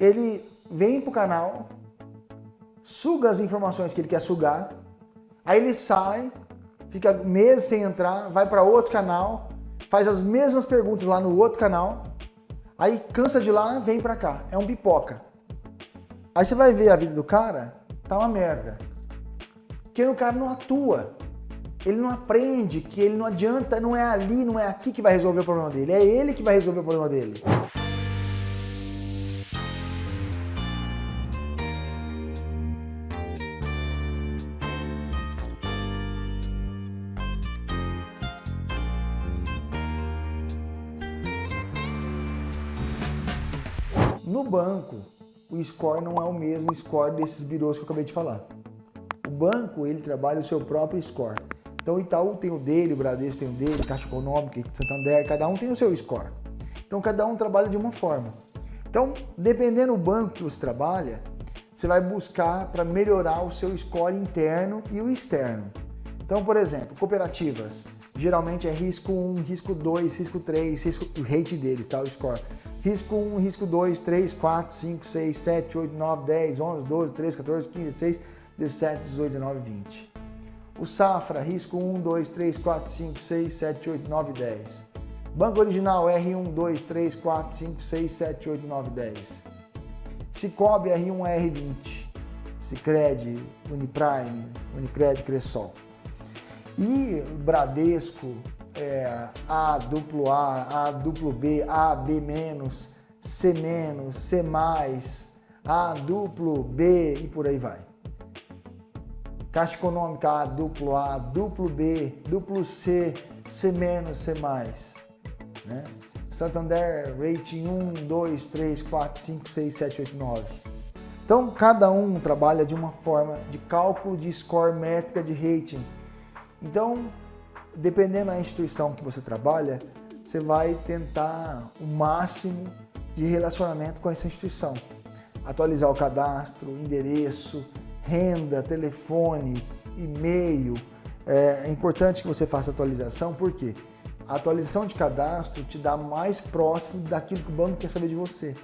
ele vem para o canal, suga as informações que ele quer sugar, aí ele sai, fica meses sem entrar, vai para outro canal, faz as mesmas perguntas lá no outro canal, aí cansa de lá, vem para cá. É um pipoca. Aí você vai ver a vida do cara, tá uma merda. Porque o cara não atua. Ele não aprende que ele não adianta, não é ali, não é aqui que vai resolver o problema dele. É ele que vai resolver o problema dele. Banco, o score não é o mesmo score desses birôs que eu acabei de falar. O banco, ele trabalha o seu próprio score. Então o Itaú tem o dele, o Bradesco tem o dele, Caixa Econômica, Santander, cada um tem o seu score. Então cada um trabalha de uma forma. Então, dependendo do banco que você trabalha, você vai buscar para melhorar o seu score interno e o externo. Então, por exemplo, cooperativas, geralmente é risco 1, risco 2, risco 3, risco, o rate deles, tá? o score. Risco 1, risco 2, 3, 4, 5, 6, 7, 8, 9, 10, 11, 12, 13, 14, 15, 16, 17, 18, 19, 20. O Safra, risco 1, 2, 3, 4, 5, 6, 7, 8, 9, 10. Banco Original, R1, 2, 3, 4, 5, 6, 7, 8, 9, 10. Cicobi, R1, R20. Cicred, Uniprime, Unicred, Cressol. E Bradesco, é, A, duplo A, A, duplo B, A, B menos, C menos, C mais, A, duplo B e por aí vai. Caixa Econômica A, duplo A, duplo B, duplo C, C menos, C mais. Né? Santander, rating 1, 2, 3, 4, 5, 6, 7, 8, 9. Então, cada um trabalha de uma forma de cálculo de score métrica de rating. Então, dependendo da instituição que você trabalha, você vai tentar o máximo de relacionamento com essa instituição. Atualizar o cadastro, endereço, renda, telefone, e-mail. É, é importante que você faça atualização, porque a atualização de cadastro te dá mais próximo daquilo que o banco quer saber de você.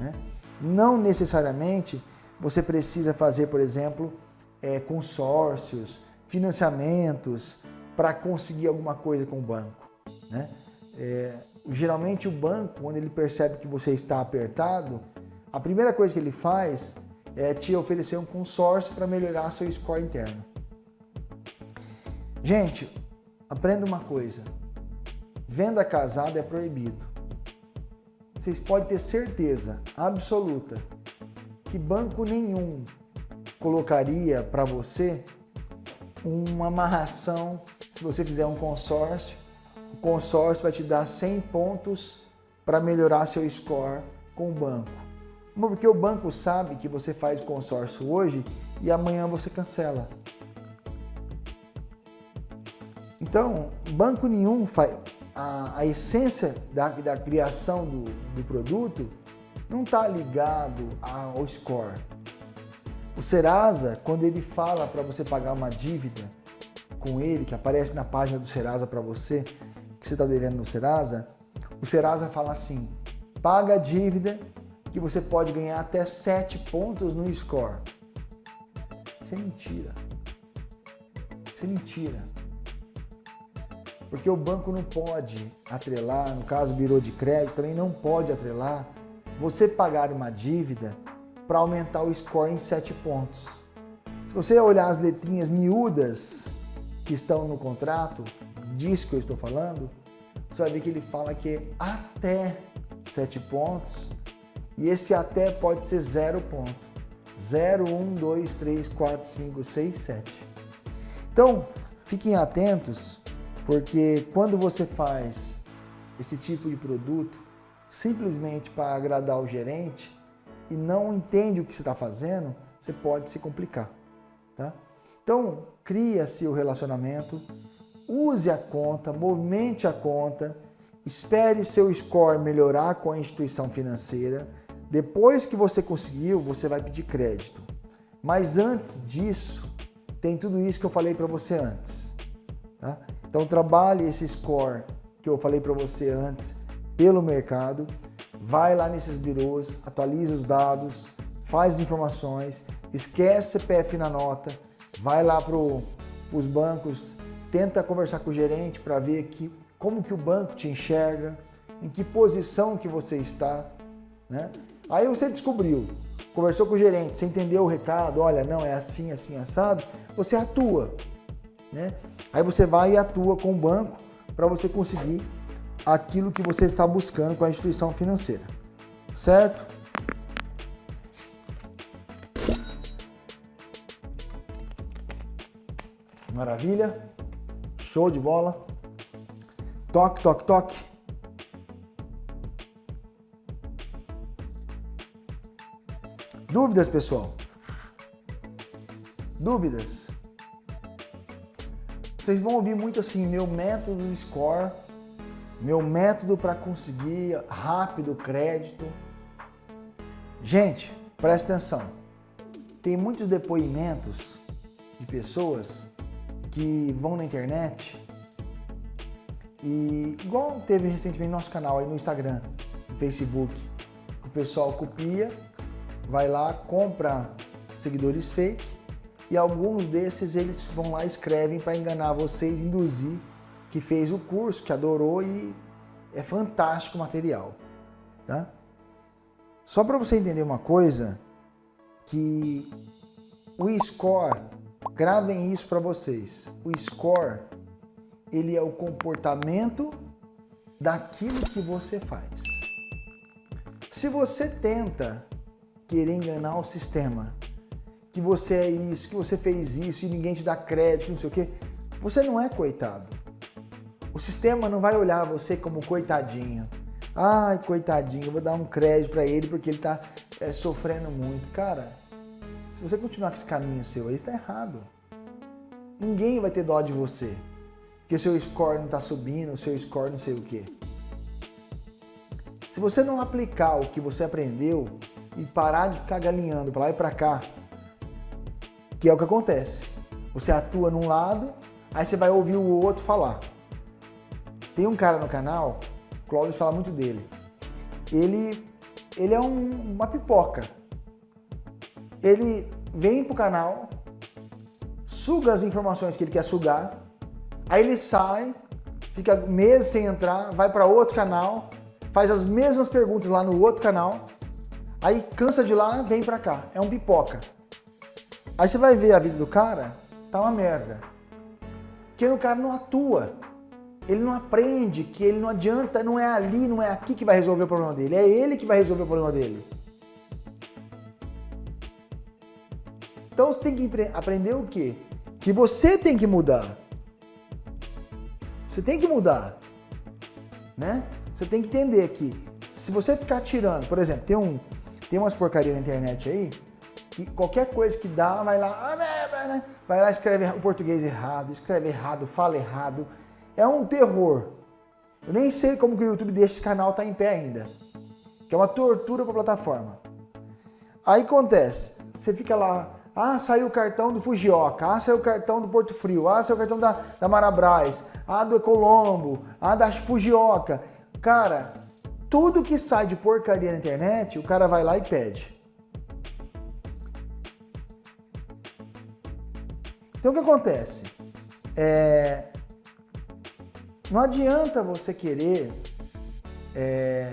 Né? Não necessariamente você precisa fazer, por exemplo, é, consórcios, financiamentos, para conseguir alguma coisa com o banco. Né? É, geralmente o banco, quando ele percebe que você está apertado, a primeira coisa que ele faz é te oferecer um consórcio para melhorar seu score interno. Gente, aprenda uma coisa, venda casada é proibido. Vocês podem ter certeza absoluta que banco nenhum colocaria para você uma amarração se você fizer um consórcio, o consórcio vai te dar 100 pontos para melhorar seu score com o banco. Porque o banco sabe que você faz consórcio hoje e amanhã você cancela. Então, banco nenhum faz... A, a essência da, da criação do, do produto não está ligado ao score. O Serasa, quando ele fala para você pagar uma dívida, com ele, que aparece na página do Serasa para você, que você está devendo no Serasa, o Serasa fala assim, paga a dívida que você pode ganhar até 7 pontos no score. Isso é mentira. Isso é mentira. Porque o banco não pode atrelar, no caso birô de crédito, também não pode atrelar você pagar uma dívida para aumentar o score em 7 pontos. Se você olhar as letrinhas miúdas que estão no contrato, disso que eu estou falando, você vai ver que ele fala que é até 7 pontos e esse até pode ser 0 ponto. 0, 1, 2, 3, 4, 5, 6, 7. Então, fiquem atentos, porque quando você faz esse tipo de produto simplesmente para agradar o gerente e não entende o que você está fazendo, você pode se complicar. Tá? Então, cria-se o relacionamento, use a conta, movimente a conta, espere seu score melhorar com a instituição financeira. Depois que você conseguiu, você vai pedir crédito. Mas antes disso, tem tudo isso que eu falei para você antes. Tá? Então trabalhe esse score que eu falei para você antes pelo mercado. vai lá nesses birôs, atualiza os dados, faz as informações, esquece CPF na nota, vai lá para os bancos, tenta conversar com o gerente para ver que, como que o banco te enxerga, em que posição que você está, né? Aí você descobriu, conversou com o gerente, você entendeu o recado, olha, não, é assim, assim, assado, você atua, né? Aí você vai e atua com o banco para você conseguir aquilo que você está buscando com a instituição financeira, certo? Maravilha, show de bola. Toque, toque, toque. Dúvidas, pessoal? Dúvidas? Vocês vão ouvir muito assim, meu método de score, meu método para conseguir rápido crédito. Gente, presta atenção. Tem muitos depoimentos de pessoas que vão na internet e igual teve recentemente no nosso canal aí no Instagram, no Facebook, o pessoal copia vai lá, compra seguidores fake e alguns desses eles vão lá escrevem para enganar vocês, induzir que fez o curso, que adorou e é fantástico o material, tá? Só para você entender uma coisa, que o score, gravem isso para vocês, o score, ele é o comportamento daquilo que você faz. Se você tenta querer enganar o sistema, que você é isso, que você fez isso e ninguém te dá crédito, não sei o quê, você não é coitado. O sistema não vai olhar você como coitadinho. Ai, coitadinho, vou dar um crédito para ele porque ele está é, sofrendo muito. Cara, se você continuar com esse caminho seu aí, está errado. Ninguém vai ter dó de você. Porque seu score não está subindo, seu score não sei o quê. Se você não aplicar o que você aprendeu, e parar de ficar galinhando para lá e para cá, que é o que acontece. Você atua num lado, aí você vai ouvir o outro falar. Tem um cara no canal, Cláudio fala muito dele. Ele, ele é um, uma pipoca. Ele vem pro canal, suga as informações que ele quer sugar, aí ele sai, fica meses sem entrar, vai para outro canal, faz as mesmas perguntas lá no outro canal, Aí cansa de lá, vem pra cá. É um pipoca. Aí você vai ver a vida do cara, tá uma merda. Porque o cara não atua. Ele não aprende que ele não adianta, não é ali, não é aqui que vai resolver o problema dele. É ele que vai resolver o problema dele. Então você tem que aprender o quê? Que você tem que mudar. Você tem que mudar. Né? Você tem que entender que se você ficar tirando, por exemplo, tem um, tem umas porcarias na internet aí, que qualquer coisa que dá, vai lá, ah, vai lá, escreve o português errado, escreve errado, fala errado. É um terror. Eu nem sei como que o YouTube desse canal tá em pé ainda. Que é uma tortura para a plataforma. Aí acontece, você fica lá, ah, saiu o cartão do Fujioka, ah, saiu o cartão do Porto Frio, ah, saiu o cartão da, da Marabras, ah, do Ecolombo, ah, da Fujioka. Cara, tudo que sai de porcaria na internet, o cara vai lá e pede. Então o que acontece? É... Não adianta você querer é...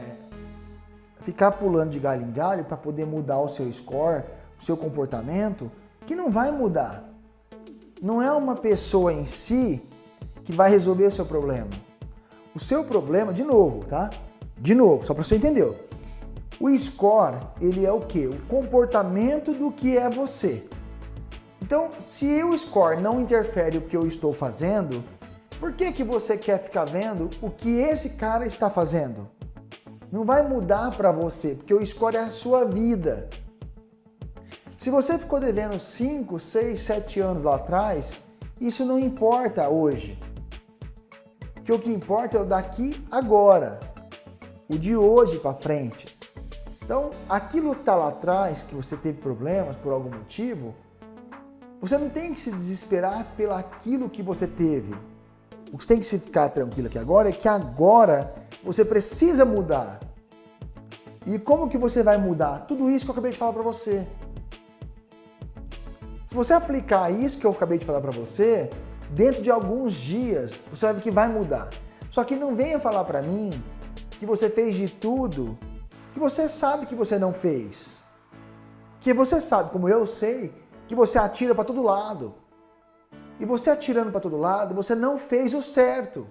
ficar pulando de galho em galho para poder mudar o seu score, seu comportamento, que não vai mudar. Não é uma pessoa em si que vai resolver o seu problema. O seu problema, de novo, tá? De novo, só para você entender. O score, ele é o que? O comportamento do que é você. Então, se o score não interfere o que eu estou fazendo, por que, que você quer ficar vendo o que esse cara está fazendo? Não vai mudar para você, porque o score é a sua vida. Se você ficou devendo 5, 6, 7 anos lá atrás, isso não importa hoje. Porque o que importa é o daqui agora o de hoje para frente. Então, aquilo que está lá atrás, que você teve problemas por algum motivo, você não tem que se desesperar pelo aquilo que você teve. O que você tem que se ficar tranquilo aqui agora é que agora você precisa mudar. E como que você vai mudar? Tudo isso que eu acabei de falar para você. Se você aplicar isso que eu acabei de falar para você, dentro de alguns dias, você vai ver que vai mudar. Só que não venha falar para mim que você fez de tudo que você sabe que você não fez. Que você sabe, como eu sei, que você atira para todo lado. E você atirando para todo lado, você não fez o certo.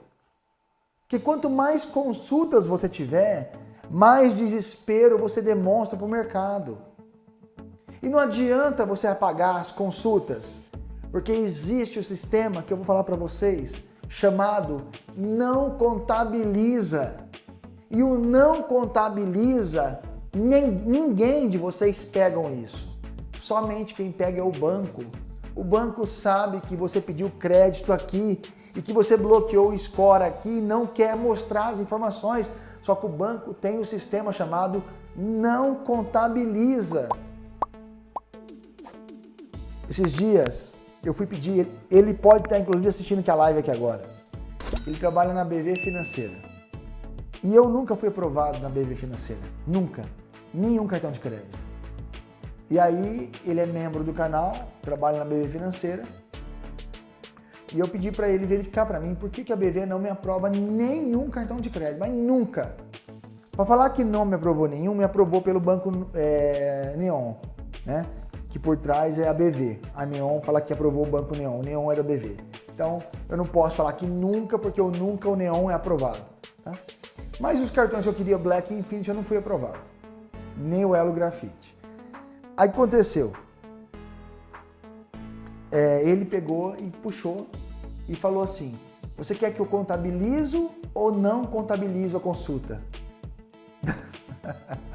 Que quanto mais consultas você tiver, mais desespero você demonstra para o mercado. E não adianta você apagar as consultas, porque existe o sistema que eu vou falar para vocês, chamado não contabiliza. E o não contabiliza, nem, ninguém de vocês pegam isso. Somente quem pega é o banco. O banco sabe que você pediu crédito aqui e que você bloqueou o score aqui e não quer mostrar as informações. Só que o banco tem um sistema chamado não contabiliza. Esses dias eu fui pedir, ele pode estar inclusive assistindo aqui a live aqui agora. Ele trabalha na BV Financeira. E eu nunca fui aprovado na BV Financeira. Nunca. Nenhum cartão de crédito. E aí ele é membro do canal, trabalha na BV Financeira. E eu pedi para ele verificar para mim por que, que a BV não me aprova nenhum cartão de crédito, mas nunca. Para falar que não me aprovou nenhum, me aprovou pelo banco é, Neon, né? Que por trás é a BV. A Neon fala que aprovou o banco Neon, o Neon é da BV. Então eu não posso falar que nunca, porque eu nunca o Neon é aprovado. Tá? Mas os cartões que eu queria Black e Infinity eu não fui aprovado. Nem o Elo Grafite. Aí aconteceu? É, ele pegou e puxou e falou assim, você quer que eu contabilizo ou não contabilizo a consulta?